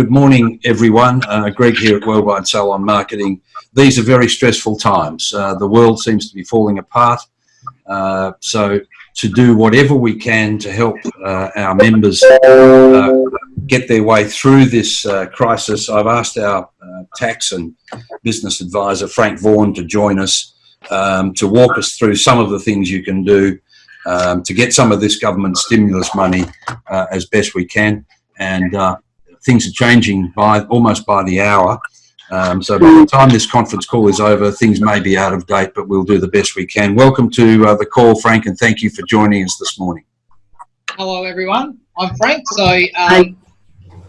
good morning, everyone. Uh, Greg here at Worldwide Salon Marketing. These are very stressful times. Uh, the world seems to be falling apart. Uh, so to do whatever we can to help uh, our members uh, get their way through this uh, crisis, I've asked our tax and business advisor, Frank Vaughan, to join us um, to walk us through some of the things you can do um, to get some of this government stimulus money as best we can and things are changing by almost by the hour. Um, so by the time this conference call is over, things may be out of date, but we'll do the best we can. Welcome to uh, the call, Frank, and thank you for joining us this morning. Hello, everyone. I'm Frank. So, um,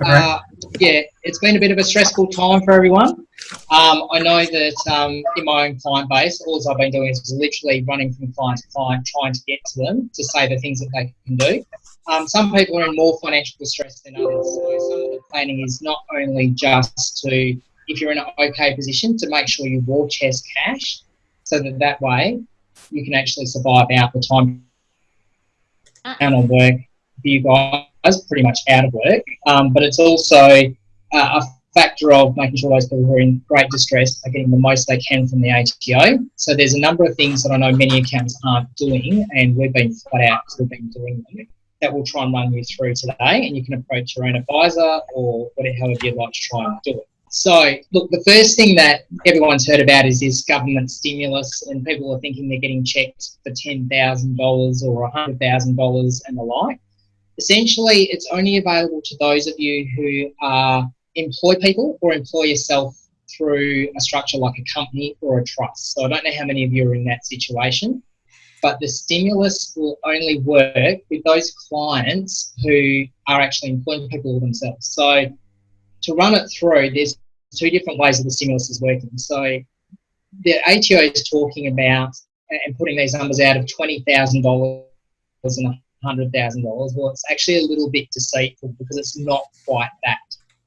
uh, yeah, it's been a bit of a stressful time for everyone. Um, I know that um, in my own client base, all I've been doing is literally running from client to client, trying to get to them to say the things that they can do. Um, some people are in more financial distress than others. So some of the planning is not only just to, if you're in an okay position, to make sure you war chest cash, so that that way you can actually survive out the time down on work for you guys, pretty much out of work. Um, but it's also uh, a factor of making sure those people who are in great distress are getting the most they can from the ATO. So there's a number of things that I know many accounts aren't doing, and we've been flat out because we've been doing them that we'll try and run you through today, and you can approach your own advisor or whatever you'd like to try and do it. So, look, the first thing that everyone's heard about is this government stimulus, and people are thinking they're getting checked for $10,000 or $100,000 and the like. Essentially, it's only available to those of you who are employ people or employ yourself through a structure like a company or a trust. So, I don't know how many of you are in that situation but the stimulus will only work with those clients who are actually employing people themselves. So to run it through, there's two different ways that the stimulus is working. So the ATO is talking about and putting these numbers out of $20,000 and $100,000. Well, it's actually a little bit deceitful because it's not quite that.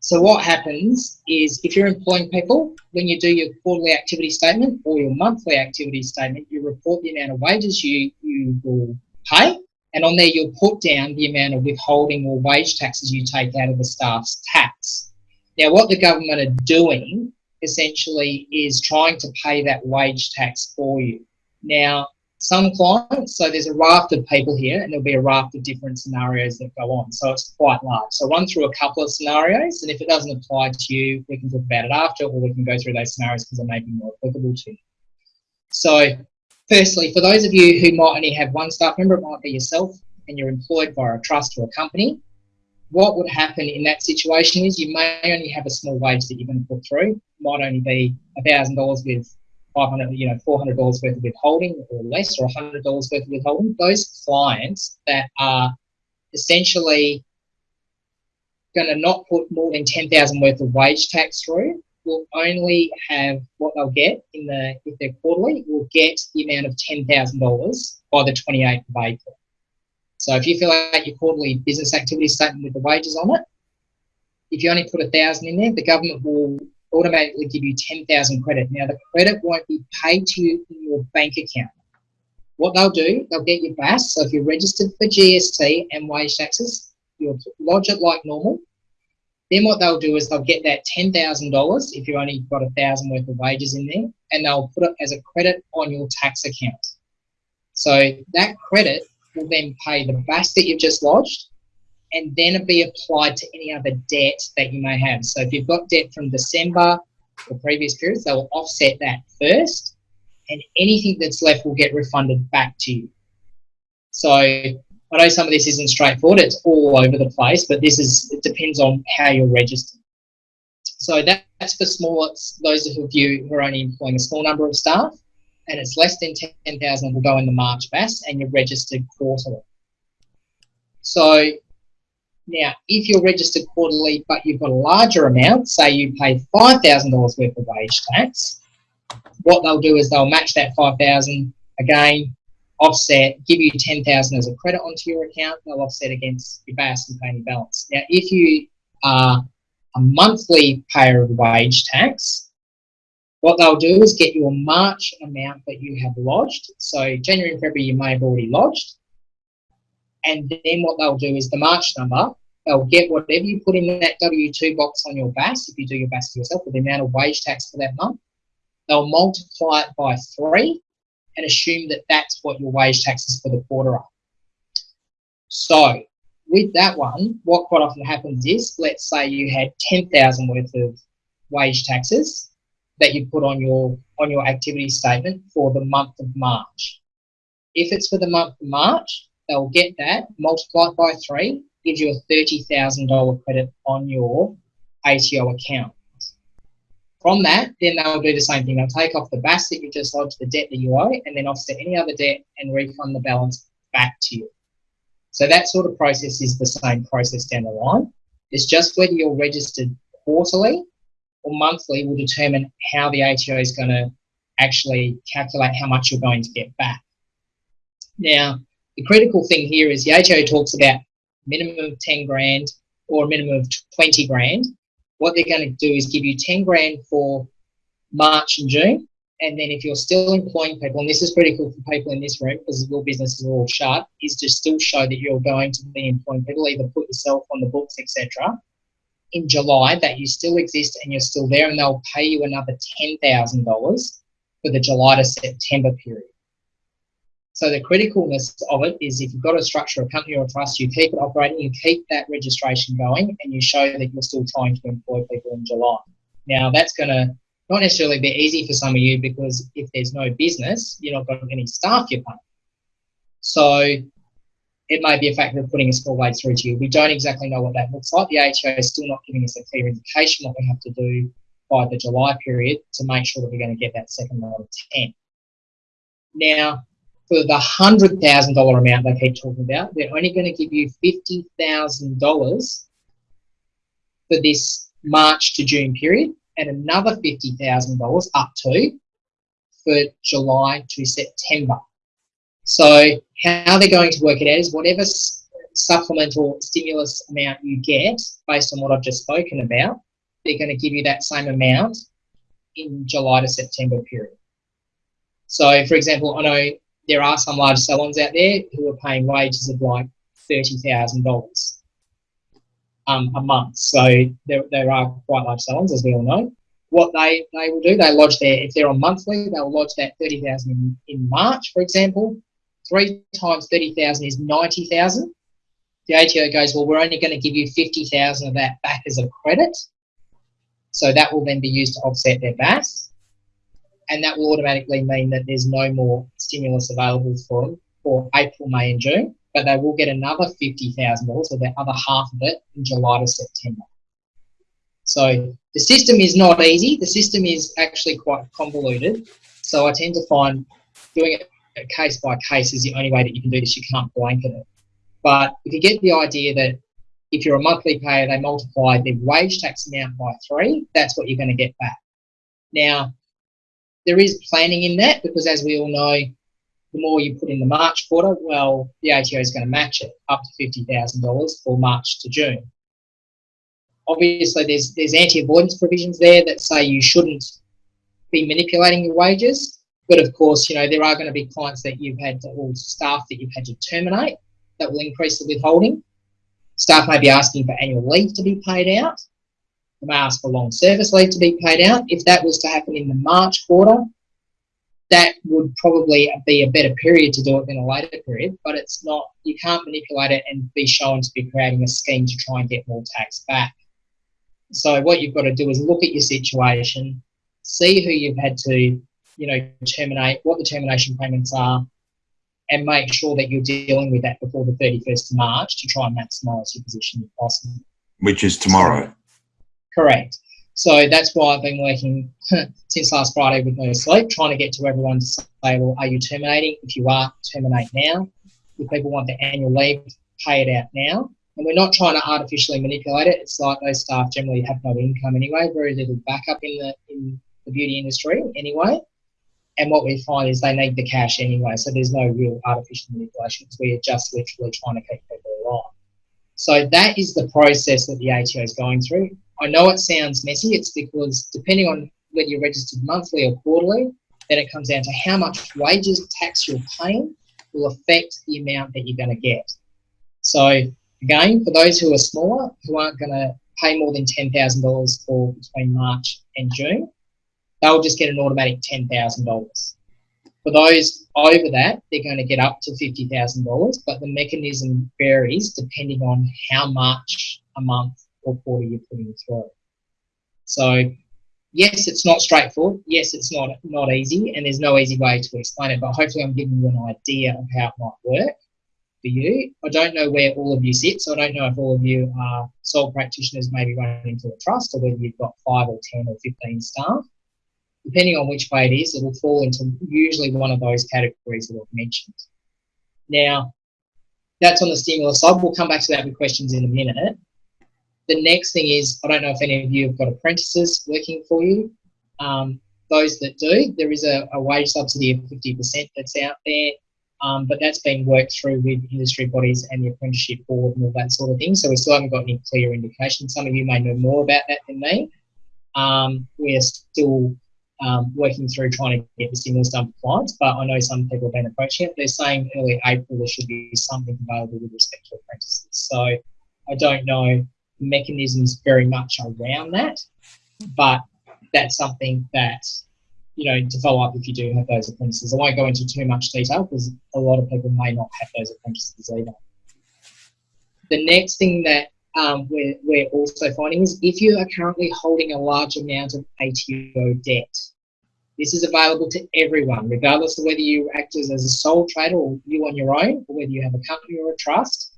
So what happens is if you're employing people, when you do your quarterly activity statement or your monthly activity statement, you report the amount of wages you, you will pay. And on there, you'll put down the amount of withholding or wage taxes you take out of the staff's tax. Now, what the government are doing essentially is trying to pay that wage tax for you. Now, some clients, so there's a raft of people here and there'll be a raft of different scenarios that go on. So it's quite large. So run through a couple of scenarios and if it doesn't apply to you, we can talk about it after or we can go through those scenarios because they may be more applicable to you. So firstly, for those of you who might only have one staff member, it might be yourself and you're employed by a trust or a company, what would happen in that situation is you may only have a small wage that you're going to put through. Might only be $1,000 with 500, you know, $400 worth of withholding or less, or $100 worth of withholding, those clients that are essentially going to not put more than 10,000 worth of wage tax through will only have what they'll get in the, if they're quarterly, will get the amount of $10,000 by the 28th of April. So if you fill out your quarterly business activity statement with the wages on it, if you only put a thousand in there, the government will automatically give you 10,000 credit. Now the credit won't be paid to you in your bank account. What they'll do, they'll get your BAS. So if you're registered for GST and wage taxes, you'll lodge it like normal. Then what they'll do is they'll get that $10,000 if you've only got a thousand worth of wages in there, and they'll put it as a credit on your tax account. So that credit will then pay the BAS that you've just lodged, and then be applied to any other debt that you may have. So if you've got debt from December or previous periods, they will offset that first, and anything that's left will get refunded back to you. So I know some of this isn't straightforward, it's all over the place, but this is, it depends on how you're registered. So that, that's for small, those of you who are only employing a small number of staff, and it's less than 10,000 will go in the March BAS and you're registered quarterly. So now, if you're registered quarterly, but you've got a larger amount, say you pay $5,000 worth of wage tax, what they'll do is they'll match that 5000 again, offset, give you 10000 as a credit onto your account, they'll offset against your BAS and pay any balance. Now, if you are a monthly payer of wage tax, what they'll do is get your March amount that you have lodged. So January and February you may have already lodged and then what they'll do is the March number they'll get whatever you put in that W-2 box on your BAS, if you do your BAS yourself, with the amount of wage tax for that month. They'll multiply it by three and assume that that's what your wage taxes for the quarter are. So with that one, what quite often happens is, let's say you had 10,000 worth of wage taxes that you put on your on your activity statement for the month of March. If it's for the month of March, they'll get that multiplied by three, gives you a $30,000 credit on your ATO account. From that, then they'll do the same thing. They'll take off the BAS that you just lodged, the debt that you owe, and then offset any other debt and refund the balance back to you. So that sort of process is the same process down the line. It's just whether you're registered quarterly or monthly will determine how the ATO is going to actually calculate how much you're going to get back. Now, the critical thing here is the ATO talks about minimum of 10 grand or a minimum of 20 grand. What they're going to do is give you 10 grand for March and June. And then if you're still employing people, and this is critical for people in this room because your businesses are all shut, is to still show that you're going to be employing people, either put yourself on the books, etc. In July, that you still exist and you're still there, and they'll pay you another $10,000 for the July to September period. So the criticalness of it is if you've got to structure a company or a trust, you keep it operating, you keep that registration going, and you show that you're still trying to employ people in July. Now that's going to not necessarily be easy for some of you because if there's no business, you're not got any staff you're paying. So it may be a factor of putting a small wage through to you. We don't exactly know what that looks like. The ATO is still not giving us a clear indication what we have to do by the July period to make sure that we're going to get that second lot of 10. Now, for the hundred thousand dollar amount they keep talking about, they're only going to give you fifty thousand dollars for this March to June period, and another fifty thousand dollars up to for July to September. So how they're going to work it out is whatever supplemental stimulus amount you get based on what I've just spoken about, they're going to give you that same amount in July to September period. So, for example, I know there are some large salons out there who are paying wages of like $30,000 um, a month. So there, there are quite large salons, as we all know. What they, they will do, they lodge their, if they're on monthly, they'll lodge that 30,000 in, in March, for example. Three times 30,000 is 90,000. The ATO goes, well, we're only going to give you 50,000 of that back as a credit. So that will then be used to offset their BAS and that will automatically mean that there's no more stimulus available for them for April, May, and June. But they will get another fifty thousand dollars, or the other half of it, in July to September. So the system is not easy. The system is actually quite convoluted. So I tend to find doing it case by case is the only way that you can do this. You can't blanket it. But if you get the idea that if you're a monthly payer, they multiply the wage tax amount by three, that's what you're going to get back. Now, there is planning in that because as we all know, the more you put in the March quarter, well, the ATO is going to match it up to $50,000 for March to June. Obviously, there's, there's anti-avoidance provisions there that say you shouldn't be manipulating your wages. But of course, you know, there are going to be clients that you've had to, or staff that you've had to terminate that will increase the withholding. Staff may be asking for annual leave to be paid out may ask for long service leave to be paid out. If that was to happen in the March quarter, that would probably be a better period to do it than a later period, but it's not, you can't manipulate it and be shown to be creating a scheme to try and get more tax back. So what you've got to do is look at your situation, see who you've had to, you know, terminate, what the termination payments are, and make sure that you're dealing with that before the 31st of March to try and maximise your position if possible. Which is tomorrow. Correct. So that's why I've been working since last Friday with no sleep, trying to get to everyone to say, well, are you terminating? If you are, terminate now. If people want the annual leave, pay it out now. And we're not trying to artificially manipulate it. It's like those staff generally have no income anyway, very little backup in the in the beauty industry anyway. And what we find is they need the cash anyway, so there's no real artificial manipulation because we are just literally trying to keep people alive. So that is the process that the ATO is going through. I know it sounds messy. It's because depending on whether you're registered monthly or quarterly, then it comes down to how much wages tax you're paying will affect the amount that you're going to get. So Again, for those who are smaller, who aren't going to pay more than $10,000 for between March and June, they'll just get an automatic $10,000. For those over that, they're going to get up to $50,000, but the mechanism varies depending on how much a month or quarter you're putting through. So yes, it's not straightforward. Yes, it's not not easy, and there's no easy way to explain it. But hopefully, I'm giving you an idea of how it might work for you. I don't know where all of you sit, so I don't know if all of you are sole practitioners, maybe running into a trust, or whether you've got five or ten or fifteen staff depending on which way it is, it'll fall into usually one of those categories that I've mentioned. Now, that's on the stimulus side. We'll come back to that with questions in a minute. The next thing is, I don't know if any of you have got apprentices working for you. Um, those that do, there is a, a, wage subsidy of 50% that's out there, um, but that's been worked through with industry bodies and the apprenticeship board and all that sort of thing. So we still haven't got any clear indication. Some of you may know more about that than me. Um, we're still um, working through trying to get the stimulus done for clients, but I know some people have been approaching it. They're saying early April there should be something available with respect to apprentices. So I don't know mechanisms very much around that, but that's something that, you know, to follow up if you do have those apprentices. I won't go into too much detail because a lot of people may not have those apprentices either. The next thing that um, we're, we're also finding is if you are currently holding a large amount of ATO debt, this is available to everyone, regardless of whether you act as, as a sole trader or you on your own, or whether you have a company or a trust.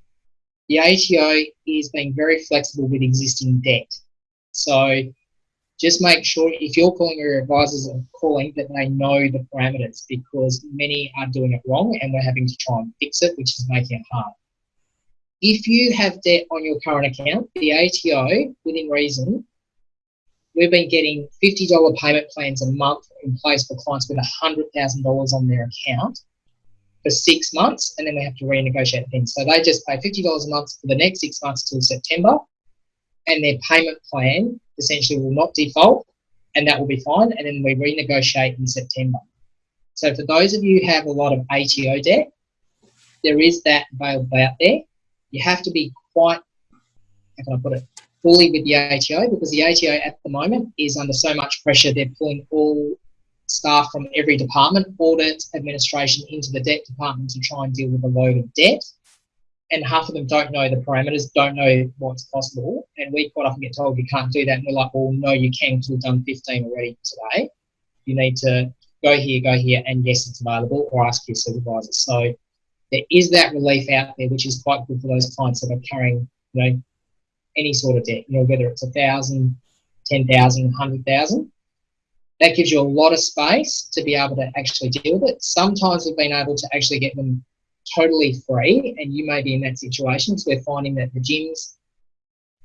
The ATO is being very flexible with existing debt. So just make sure if you're calling your advisors and calling that they know the parameters because many are doing it wrong and we're having to try and fix it, which is making it hard. If you have debt on your current account, the ATO, within reason, we've been getting $50 payment plans a month in place for clients with $100,000 on their account for six months, and then we have to renegotiate things. So they just pay $50 a month for the next six months till September, and their payment plan essentially will not default, and that will be fine, and then we renegotiate in September. So for those of you who have a lot of ATO debt, there is that available out there you have to be quite, how can I put it, fully with the ATO because the ATO at the moment is under so much pressure. They're pulling all staff from every department, audit, administration, into the debt department to try and deal with a load of debt. And half of them don't know the parameters, don't know what's possible. And we quite often get told you can't do that. And we're like, well, no, you can because we've done 15 already today. You need to go here, go here, and yes, it's available, or ask your supervisor. So there is that relief out there, which is quite good for those clients that are carrying, you know, any sort of debt, you know, whether it's a thousand, ten thousand, hundred thousand. That gives you a lot of space to be able to actually deal with it. Sometimes we've been able to actually get them totally free, and you may be in that situation. So we're finding that the gyms,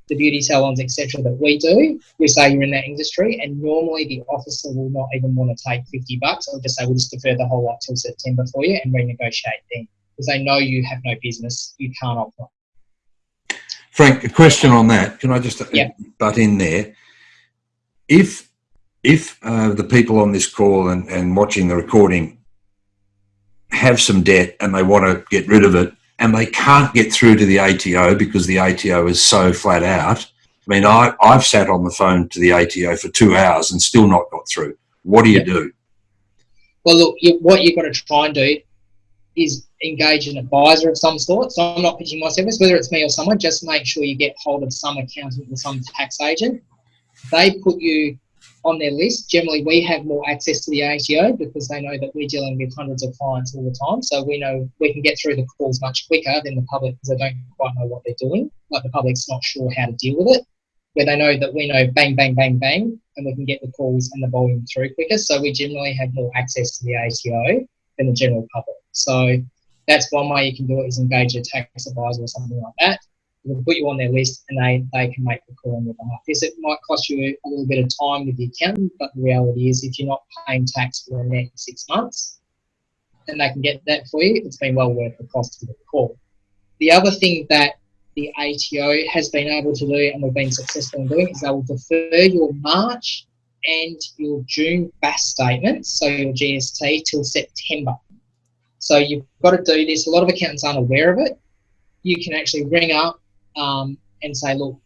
the beauty salons, etc., that we do, we say you're in that industry, and normally the officer will not even want to take 50 bucks. I'll just say we'll just defer the whole lot till September for you and renegotiate then because they know you have no business, you can't offer. Frank, a question on that. Can I just uh, yeah. butt in there? If if uh, the people on this call and, and watching the recording have some debt and they want to get rid of it and they can't get through to the ATO because the ATO is so flat out. I mean, I, I've sat on the phone to the ATO for two hours and still not got through. What do you do? Well, look, you, what you've got to try and do is engage an advisor of some sort. So I'm not pitching my service, whether it's me or someone, just make sure you get hold of some accountant or some tax agent. They put you on their list. Generally, we have more access to the ATO because they know that we're dealing with hundreds of clients all the time. So we know we can get through the calls much quicker than the public because they don't quite know what they're doing. Like the public's not sure how to deal with it. Where they know that we know bang, bang, bang, bang, and we can get the calls and the volume through quicker. So we generally have more access to the ATO than the general public. So that's one way you can do it is engage a tax advisor or something like that. Put you on their list and they, they can make the call on your behalf. Yes, it might cost you a little bit of time with the accountant, but the reality is if you're not paying tax for the next six months, and they can get that for you, it's been well worth the cost of the call. The other thing that the ATO has been able to do and we've been successful in doing is they will defer your March and your June BAS statements, so your GST, till September. So you've got to do this. A lot of accountants aren't aware of it. You can actually ring up um, and say, look,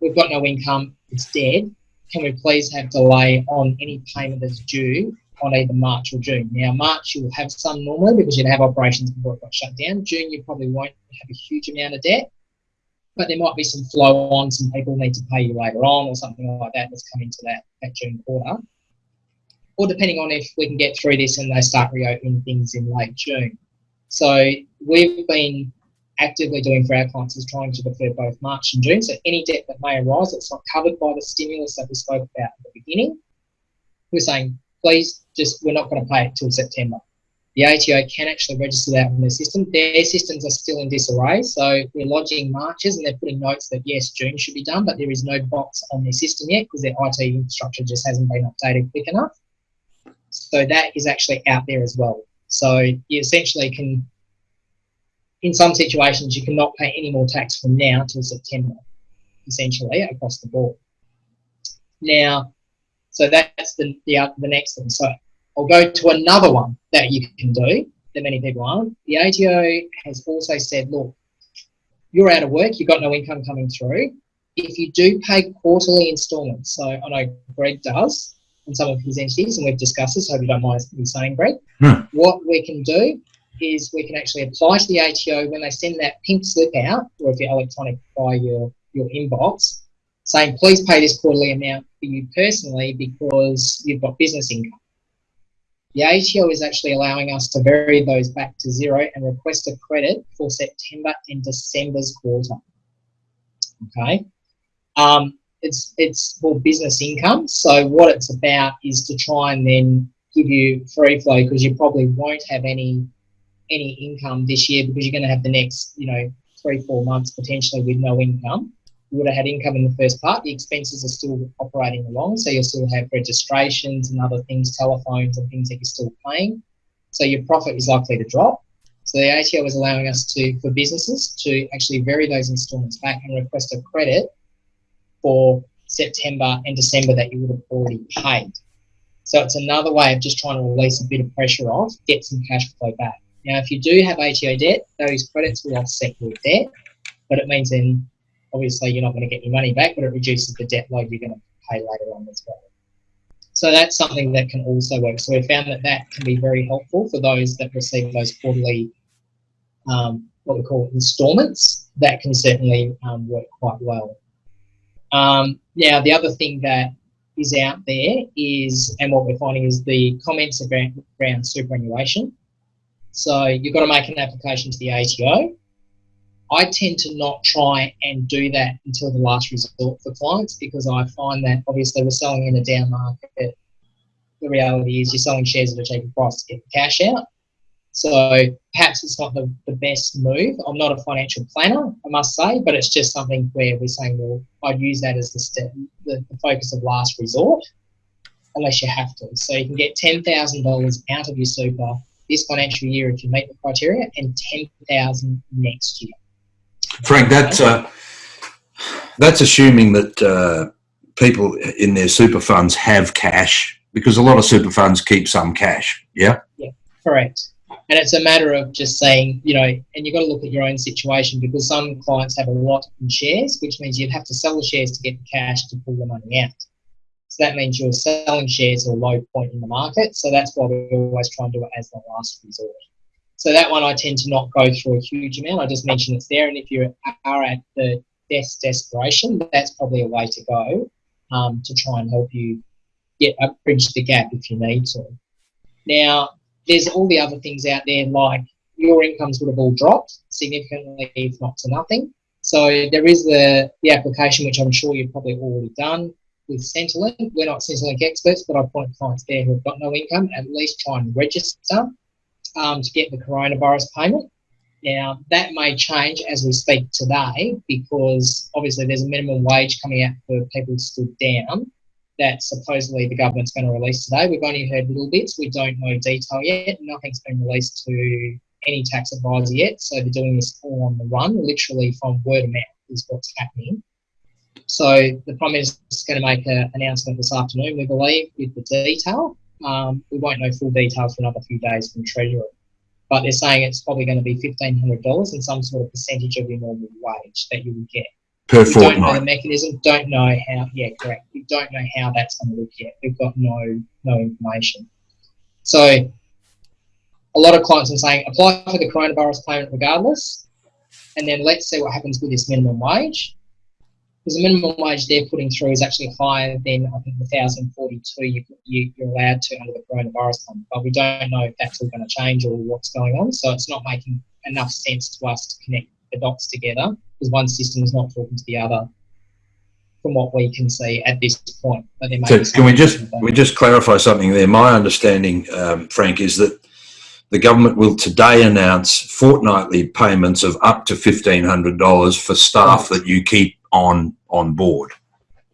we've got no income, it's dead. Can we please have delay on any payment that's due on either March or June? Now, March you'll have some normally because you'd have operations before it got shut down. June you probably won't have a huge amount of debt, but there might be some flow on, some people need to pay you later on or something like that that's coming into that, that June quarter. Or depending on if we can get through this and they start reopening things in late June. So we've been actively doing for our clients is trying to defer both March and June. So any debt that may arise that's not covered by the stimulus that we spoke about at the beginning, we're saying, please just, we're not going to pay it till September. The ATO can actually register that on their system. Their systems are still in disarray. So we're lodging marches and they're putting notes that yes, June should be done, but there is no box on their system yet because their IT infrastructure just hasn't been updated quick enough. So that is actually out there as well. So you essentially can in some situations, you cannot pay any more tax from now till September, essentially, across the board. Now, so that's the, the, uh, the next thing. So I'll go to another one that you can do that many people aren't. The ATO has also said, look, you're out of work, you've got no income coming through. If you do pay quarterly instalments, so I know Greg does and some of his entities, and we've discussed this, hope you don't mind me saying, Greg, hmm. what we can do is we can actually apply to the ATO when they send that pink slip out, or if you're electronic by your, your inbox, saying please pay this quarterly amount for you personally because you've got business income. The ATO is actually allowing us to vary those back to zero and request a credit for September and December's quarter. Okay. Um, it's it's for business income. So what it's about is to try and then give you free flow because you probably won't have any any income this year because you're going to have the next, you know, three, four months potentially with no income. You would have had income in the first part. The expenses are still operating along, so you'll still have registrations and other things, telephones and things that you're still paying. So your profit is likely to drop. So the ATO is allowing us to, for businesses, to actually vary those instalments back and request a credit for September and December that you would have already paid. So it's another way of just trying to release a bit of pressure off, get some cash flow back. Now, if you do have ATO debt, those credits will offset your debt, but it means then obviously you're not going to get your money back, but it reduces the debt load you're going to pay later on as well. So that's something that can also work. So we found that that can be very helpful for those that receive those quarterly, um, what we call installments. That can certainly um, work quite well. Um, now, the other thing that is out there is, and what we're finding is the comments around, around superannuation. So you've got to make an application to the ATO. I tend to not try and do that until the last resort for clients because I find that obviously we're selling in a down market. The reality is you're selling shares at a cheaper price to get the cash out. So perhaps it's not the, the best move. I'm not a financial planner, I must say, but it's just something where we're saying, well, I'd use that as the, step, the, the focus of last resort, unless you have to. So you can get $10,000 out of your super this financial year if you meet the criteria, and 10,000 next year. Frank, that's uh, that's assuming that uh, people in their super funds have cash because a lot of super funds keep some cash. Yeah. Yeah, correct. And it's a matter of just saying, you know, and you've got to look at your own situation because some clients have a lot in shares, which means you'd have to sell the shares to get the cash to pull the money out. So that means you're selling shares at a low point in the market. So that's why we always try and do it as the last resort. So that one I tend to not go through a huge amount. I just mention it's there. And if you are at the death's desperation, that's probably a way to go um, to try and help you get a bridge the gap if you need to. Now, there's all the other things out there like your incomes would have all dropped significantly, if not to nothing. So there is the, the application, which I'm sure you've probably already done with Centrelink. We're not Centrelink experts, but I point clients there who have got no income, at least try and register um, to get the coronavirus payment. Now, that may change as we speak today because obviously there's a minimum wage coming out for people stood down that supposedly the government's going to release today. We've only heard little bits. We don't know detail yet. Nothing's been released to any tax advisor yet. So they're doing this all on the run, literally from word of mouth is what's happening. So the Prime Minister is going to make an announcement this afternoon, we believe, with the detail. Um, we won't know full details for another few days from Treasury. but they're saying it's probably going to be fifteen hundred dollars and some sort of percentage of your normal wage that you would get. Per We don't know the mechanism. Don't know how. Yeah, correct. We don't know how that's going to look yet. We've got no no information. So a lot of clients are saying apply for the coronavirus payment regardless, and then let's see what happens with this minimum wage. Because the minimum wage they're putting through is actually higher than I think the thousand forty-two you, you you're allowed to under the coronavirus fund. But we don't know if that's all going to change or what's going on. So it's not making enough sense to us to connect the dots together because one system is not talking to the other from what we can see at this point. But So can we just, we just clarify something there? My understanding, um, Frank, is that the government will today announce fortnightly payments of up to fifteen hundred dollars for staff that you keep on, on board.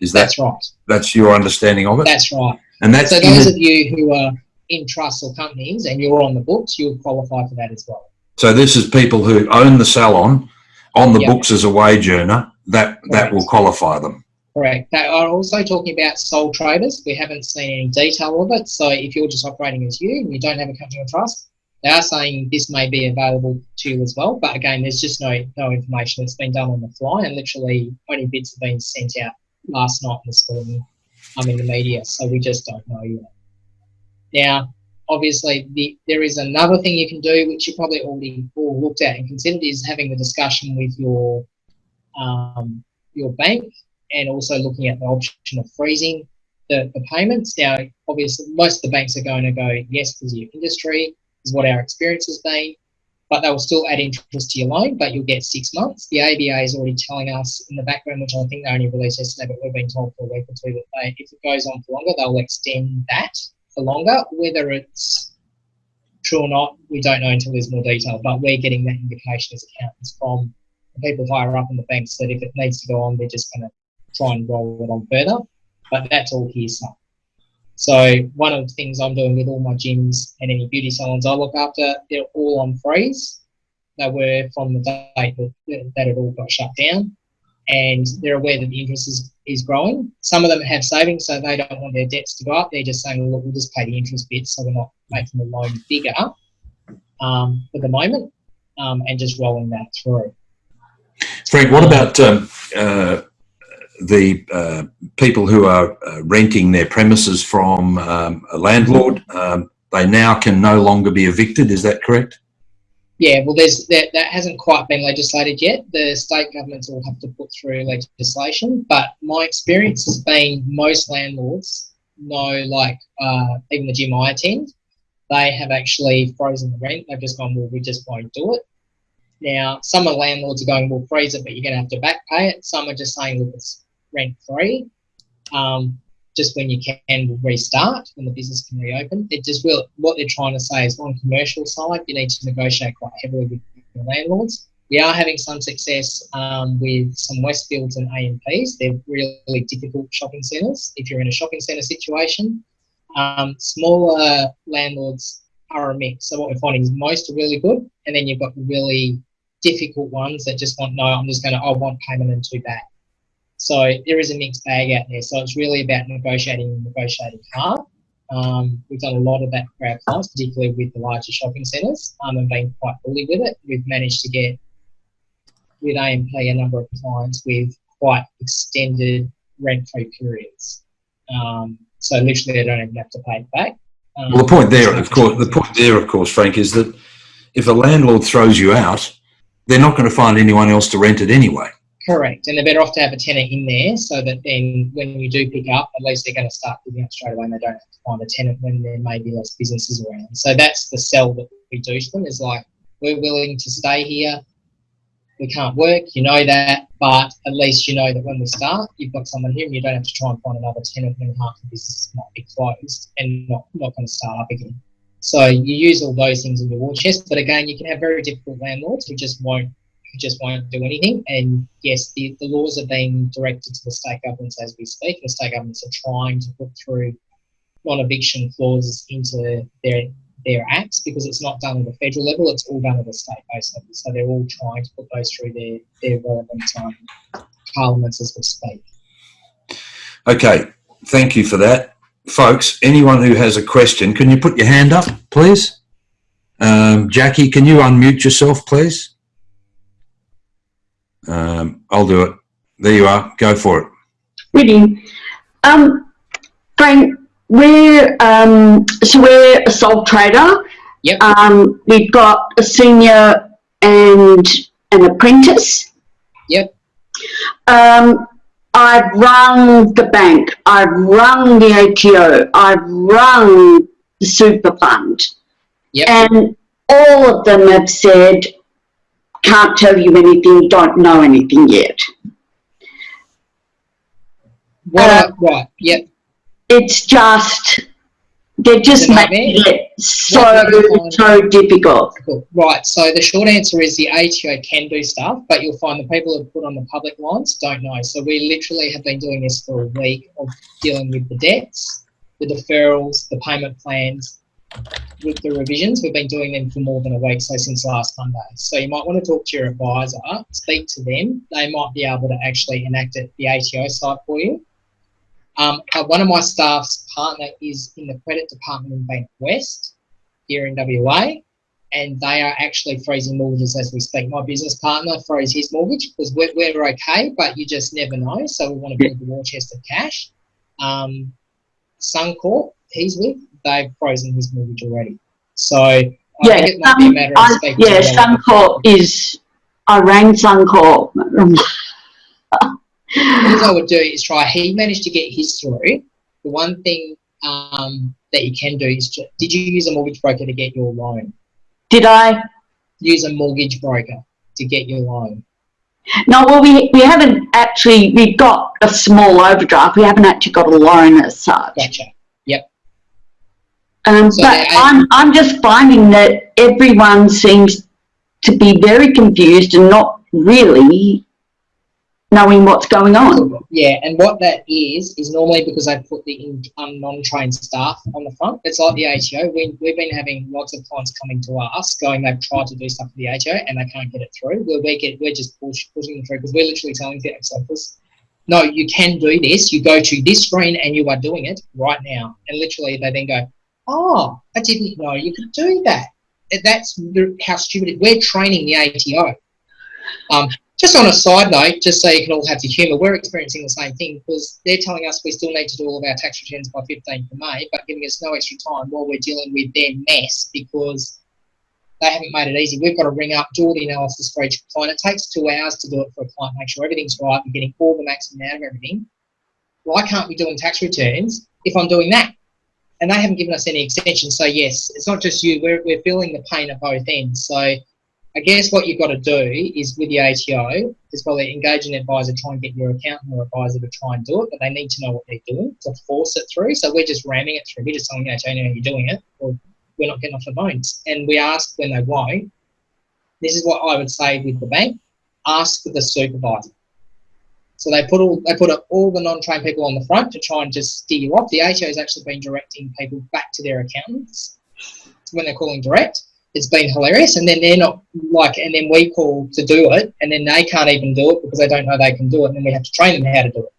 Is that, That's right. that's your understanding of it? That's right. And that's So those of you who are in trusts or companies and you're on the books, you'll qualify for that as well. So this is people who own the salon, on the Yep. books as a wage earner, that, that will qualify them. Correct. They are also talking about sole traders. We haven't seen any detail of it. So if you're just operating as you and you don't have a company or trust, they are saying this may be available to you as well. But again, there's just no no information. It's been done on the fly, and literally only bits have been sent out last night and this morning. um, in the media, so we just don't know yet. Now, obviously, the, there is another thing you can do, which you probably already all looked at and considered, is having a discussion with your um, your bank and also looking at the option of freezing the, the payments. Now, obviously, most of the banks are going to go, yes, because of your industry, is what our experience has been, but they will still add interest to your loan, but you'll get six months. The ABA is already telling us in the background, which I think they only released yesterday, but we've been told for a week or two that they, if it goes on for longer, they'll extend that for longer. Whether it's true or not, we don't know until there's more detail, but we're getting that indication as accountants from the people higher up in the banks that if it needs to go on, they're just going to try and roll it on further. But that's all hearsay. So one of the things I'm doing with all my gyms and any beauty salons I look after, they're all on freeze. They were from the that, that it all got shut down. And they're aware that the interest is, is growing. Some of them have savings, so they don't want their debts to go up. They're just saying, look, we'll just pay the interest bit so we're not making the loan bigger um, for the moment um, and just rolling that through. Frank, what about um, uh, the uh, people who are uh, renting their premises from um, a landlord? Um, they now can no longer be evicted. Is that correct? Yeah, well, there's that, that hasn't quite been legislated yet. The state governments will have to put through legislation. But my experience has been most landlords know, like uh, even the gym I attend, they have actually frozen the rent. They've just gone, well, we just won't do it. Now, some of the landlords are going, we'll freeze it, but you're going to have to back pay it. Some are just saying, look, it's rent free. Um, just when you can restart, when the business can reopen. It just will. What they're trying to say is, on commercial side, you need to negotiate quite heavily with your landlords. We are having some success um, with some Westfields and AMPs. They're really difficult shopping centres. If you're in a shopping centre situation, um, smaller landlords are a mix. So what we're finding is most are really good, and then you've got really difficult ones that just want no. I'm just going to. I want payment and two bad. So there is a mixed bag out there. So it's really about negotiating and negotiating hard. Um, we've done a lot of that for our clients, particularly with the larger shopping centres, um, and been quite bully with it. We've managed to get with AMP a number of clients with quite extended rent-free periods. Um, so literally, they don't even have to pay it back. Um, Well, the point there, of course, the point there, of course, Frank, is that if a landlord throws you out, they're not going to find anyone else to rent it anyway. Correct, and they're better off to have a tenant in there so that then when you do pick up, at least they're going to start picking up straight away and they don't have to find a tenant when there may be less businesses around. So that's the sell that we do to them is like, we're willing to stay here. We can't work, you know that, but at least you know that when we start, you've got someone here and you don't have to try and find another tenant when half the business might be closed and not, not going to start up again. So you use all those things in your war chest, but again, you can have very difficult landlords who just won't just won't do anything. And yes, the, the laws are being directed to the state governments as we speak. The state governments are trying to put through non-eviction clauses into their their acts because it's not done at the federal level; it's all done at the state-based level. So they're all trying to put those through their their relevant um, parliaments as we speak. Okay, thank you for that. Folks, anyone who has a question, can you put your hand up, please? Um, Jackie, can you unmute yourself, please? Um, I'll do it. There you are. Go for it. Really. Um, Frank, we're, um, so we're a sole trader. Yep. Um, we've got a senior and an apprentice. Yep. Um, I've rung the bank, I've rung the ATO, I've rung the super fund. Yep. And all of them have said, can't tell you anything, don't know anything yet. What Uh, right. Yep. It's just, they're just a making it so, What do you find- so difficult. Cool. Right. So the short answer is the ATO can do stuff, but you'll find the people who put on the public lines don't know. So we literally have been doing this for a week of dealing with the debts, the deferrals, the payment plans, with the revisions. We've been doing them for more than a week, so since last Monday. So you might want to talk to your advisor, speak to them. They might be able to actually enact it the ATO side for you. Um, uh, one of my staff's partner is in the credit department in Bank West here in WA and they are actually freezing mortgages as we speak. My business partner froze his mortgage because we're, we're okay, but you just never know. So we want to build the war chest of cash. Um, Suncorp, he's with, they've frozen his mortgage already. So I Yeah, think it might be a um, matter of I, speaking yeah. Suncorp is, I rang Suncorp. What I would do is try. He managed to get his through. The one thing um, that you can do is, ju- did you use a mortgage broker to get your loan? Did I? Use a mortgage broker to get your loan. No, well, we, we haven't actually, we got a small overdraft. We haven't actually got a loan as such. Gotcha. Um, So but they- I'm, I'm just finding that everyone seems to be very confused and not really knowing what's going on. Yeah, and what that is is normally because they put the um, non-trained staff on the front. It's like the ATO. We, we've been having lots of clients coming to us going they've tried to do stuff with the ATO and they can't get it through. We're we get we're just push, pushing them through because we're literally telling the office, no, you can do this. You go to this screen and you are doing it right now. And literally they then go, oh, I didn't know you could do that. That's how stupid it. We're training the ATO. Um, just on a side note, just so you can all have the humour, we're experiencing the same thing because they're telling us we still need to do all of our tax returns by 15th of May, but giving us no extra time while we're dealing with their mess because they haven't made it easy. We've got to ring up, do all the analysis for each client. It takes two hours to do it for a client, make sure everything's right, we're getting all the maximum out of everything. Why can't we doing tax returns if I'm doing that? And they haven't given us any extensions. So yes, it's not just you. We're, we're feeling the pain at both ends. So I guess what you've got to do is with the ATO is probably engage an advisor, try and get your accountant or advisor to try and do it, but they need to know what they're doing to force it through. So we're just ramming it through. We're just telling the ATO, no, you're doing it, or we're not getting off the phones. And we ask when they won't. This is what I would say with the bank: ask for the supervisor. So they put all they put all the non-trained people on the front to try and just steer you off. The ATO has actually been directing people back to their accountants when they're calling direct it's been hilarious. And then they're not like, and then we call to do it, and then they can't even do it because they don't know they can do it, and then we have to train them how to do it.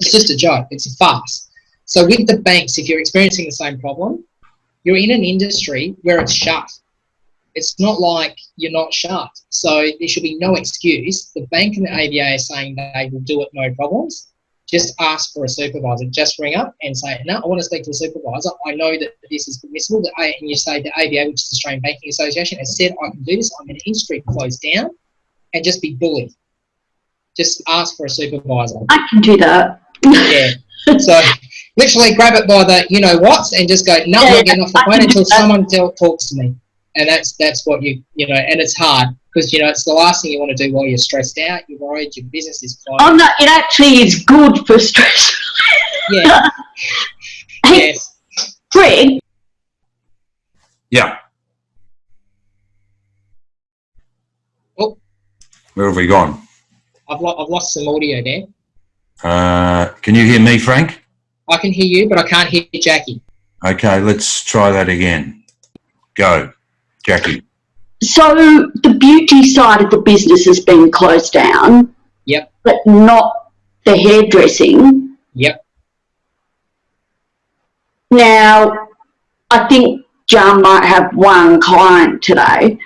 It's just a joke. It's a farce. So with the banks, if you're experiencing the same problem, you're in an industry where it's shut. It's not like you're not shut. So there should be no excuse. The bank and the ABA are saying they will do it no problems. Just ask for a supervisor. Just ring up and say, no, I want to speak to a supervisor. I know that this is permissible. That I, and you say the ABA, which is the Australian Banking Association, has said I can do this. I'm in an industry closed down, and just be bullied. Just ask for a supervisor. I can do that. Yeah. so literally grab it by the you know what and just go, no, I'm getting off the phone until someone tell, talks to me. And that's that's what you you know, and it's hard because you know it's the last thing you want to do while you're stressed out, you're worried, your business is closed. Oh no, it actually is good for stress. yeah. Hey, yes. Greg, Yeah. Oh. Where have we gone? I've, lo- I've lost some audio there. Uh, can you hear me, Frank? I can hear you, but I can't hear Jackie. Okay, let's try that again. Go, Jackie. so the beauty side of the business has been closed down. Yep. But not the hairdressing. Yep. Now, I think John might have one client today.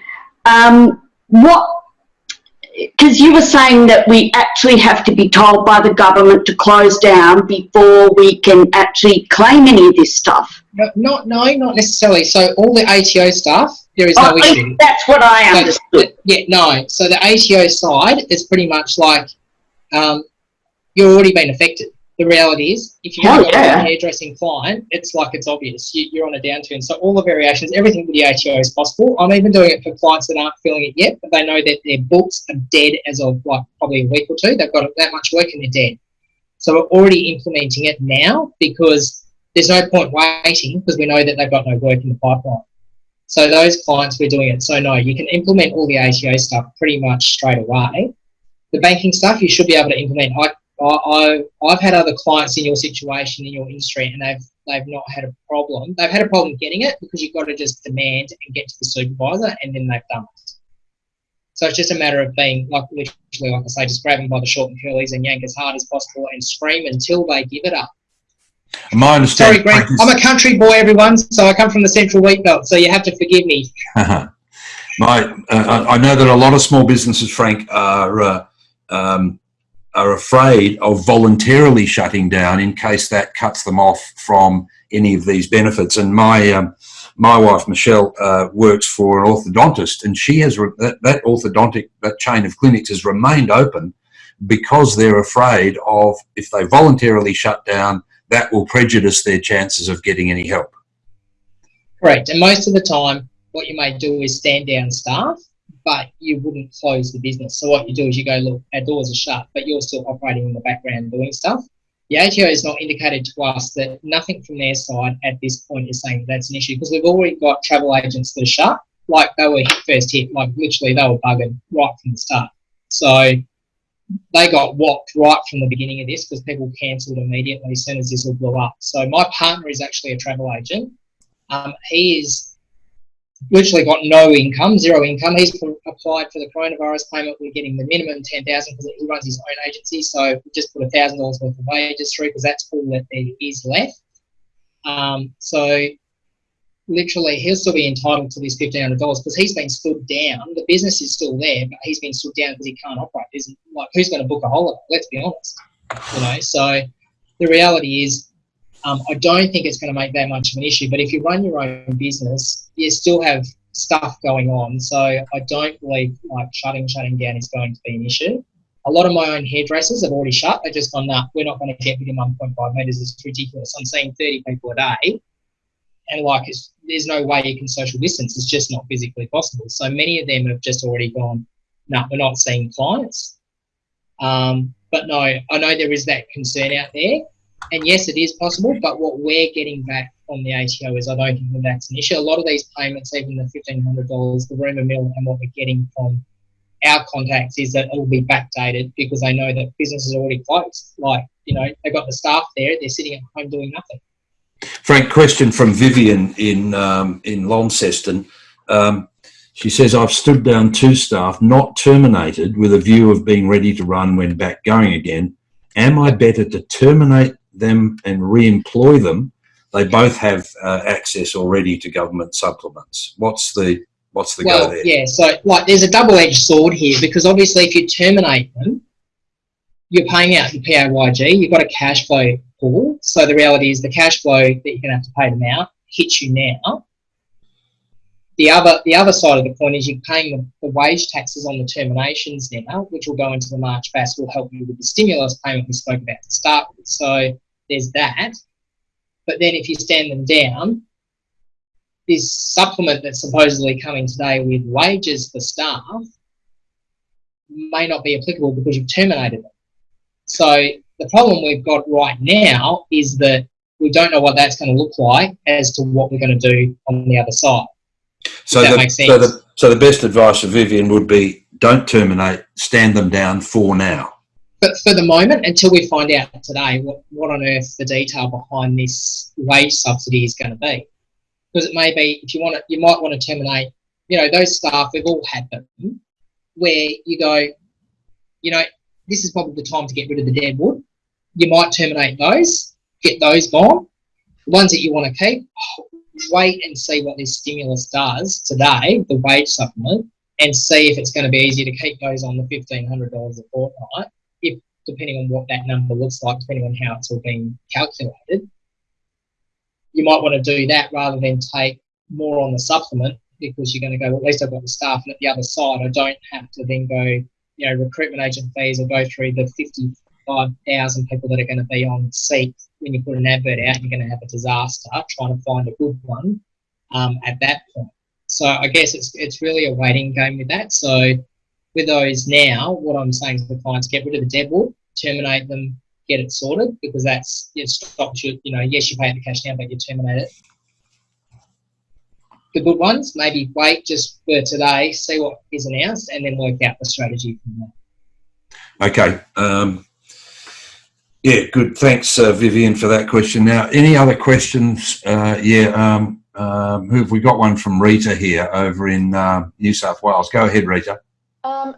Um, what, because you were saying that we actually have to be told by the government to close down before we can actually claim any of this stuff. No, not, no, not necessarily. So all the ATO stuff, there is no Oh, issue. That's what I So, understood. yeah, no. So the ATO side is pretty much like um, you're already been affected. The reality is, if you've Oh, got yeah. a hairdressing client, it's like it's obvious. You, you're on a downturn. So all the variations, everything with the ATO is possible. I'm even doing it for clients that aren't feeling it yet, but they know that their books are dead as of like probably a week or two. They've got that much work and they're dead. So we're already implementing it now because there's no point waiting because we know that they've got no work in the pipeline. So those clients, we're doing it. So no, you can implement all the ATO stuff pretty much straight away. The banking stuff, you should be able to implement. I, I, I've had other clients in your situation in your industry, and they've they've not had a problem. They've had a problem getting it because you've got to just demand and get to the supervisor, and then they've done it. So it's just a matter of being like literally, like I say, just grab them by the short and curlies and yank as hard as possible and scream until they give it up. My Sorry, understanding. Greg. I'm a country boy, everyone. So I come from the central wheat belt. So you have to forgive me. My, uh, I I know that a lot of small businesses, Frank, are uh, um, are afraid of voluntarily shutting down in case that cuts them off from any of these benefits. And my um, my wife Michelle uh, works for an orthodontist, and she has that, that orthodontic that chain of clinics has remained open because they're afraid of if they voluntarily shut down, that will prejudice their chances of getting any help. Correct. And most of the time, what you may do is stand down staff, but you wouldn't close the business. So what you do is you go, look, our doors are shut, but you're still operating in the background doing stuff. The ATO has not indicated to us that nothing from their side at this point is saying that's an issue because we've already got travel agents that are shut. Like they were hit first hit, like literally they were buggered right from the start. So they got whopped right from the beginning of this because people cancelled immediately as soon as this all blew up. So my partner is actually a travel agent. Um, he is literally got no income, zero income. He's applied for the coronavirus payment. We're getting the minimum ten thousand because he runs his own agency. So we just put a thousand dollars worth of wages through because that's all that there is left. Um, so literally, he'll still be entitled to this fifteen hundred dollars because he's been stood down. The business is still there, but he's been stood down because he can't operate. Isn't like who's going to book a holiday? Let's be honest. You know, so the reality is um, I don't think it's going to make that much of an issue. But if you run your own business, you still have stuff going on. So I don't believe like shutting shutting down is going to be an issue. A lot of my own hairdressers have already shut. They've just gone, nah, we're not going to get within 1.5 meters. It's ridiculous. I'm seeing 30 people a day, and like there's no way you can social distance. It's just not physically possible. So many of them have just already gone, no, nah, we're not seeing clients. Um, but no, I know there is that concern out there. And yes, it is possible, but what we're getting back from the ATO is I don't think that that's an issue. A lot of these payments, even the $1,500, the rumour mill, and what we're getting from our contacts is that it'll be backdated because they know that business is already closed. Like, you know, they've got the staff there, they're sitting at home doing nothing. Frank, question from Vivian in um, in Launceston. Um, she says, I've stood down two staff, not terminated, with a view of being ready to run when back going again. Am I better to terminate them and re-employ them? They both have uh, access already to government supplements. What's the what's the well, go there? yeah, so like there's a double-edged sword here because obviously if you terminate them, you're paying out the PAYG, you've got a cash flow pool. So the reality is the cash flow that you're going to have to pay them out hits you now. The other, the other side of the coin is you're paying the, the wage taxes on the terminations now, which will go into the March BAS, will help you with the stimulus payment we spoke about to start with. So there's that. But then if you stand them down, this supplement that's supposedly coming today with wages for staff may not be applicable because you've terminated it. So the problem we've got right now is that we don't know what that's going to look like as to what we're going to do on the other side. So the, so the so the best advice of Vivian would be don't terminate, stand them down for now. But for the moment, until we find out today what, what on earth the detail behind this wage subsidy is going to be. Because it may be, if you want to, you might want to terminate, you know, those staff, we've all had them, where you go, you know, this is probably the time to get rid of the dead wood. You might terminate those, get those gone. The ones that you want to keep, wait and see what this stimulus does today, the wage supplement, and see if it's going to be easier to keep those on the $1,500 a fortnight, depending on what that number looks like, depending on how it's all being calculated. You might want to do that rather than take more on the supplement because you're going to go, well, at least I've got the staff, and at the other side, I don't have to then go, you know, recruitment agent fees or go through the 55,000 people that are going to be on seat when you put an advert out. You're going to have a disaster trying to find a good one um, at that point. So I guess it's it's really a waiting game with that. So with those now, what I'm saying to the clients, get rid of the deadwood, terminate them, get it sorted because that's it stops you. You know, yes, you pay the cash now, but you terminate it the good ones, maybe wait just for today, see what is announced, and then work out the strategy from there. Okay. Um, yeah, good. Thanks, uh, Vivian, for that question. Now, any other questions? Uh, yeah, um, um, who have we got one from Rita here over in uh, New South Wales? Go ahead, Rita. Um,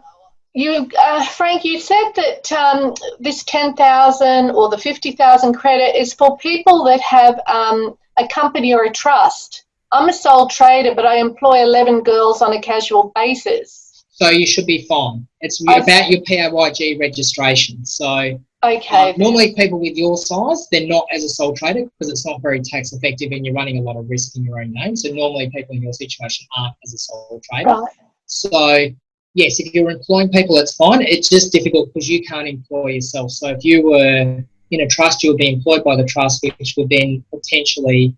you, uh, Frank, you said that um, this 10,000 or the 50,000 credit is for people that have um, a company or a trust. I'm a sole trader, but I employ 11 girls on a casual basis. So you should be fine. It's I about your PAYG registration. So Okay. uh, normally people with your size, they're not as a sole trader because it's not very tax effective and you're running a lot of risk in your own name. So normally people in your situation aren't as a sole trader. Right. So yes, if you're employing people, it's fine. It's just difficult because you can't employ yourself. So if you were in a trust, you would be employed by the trust, which would then potentially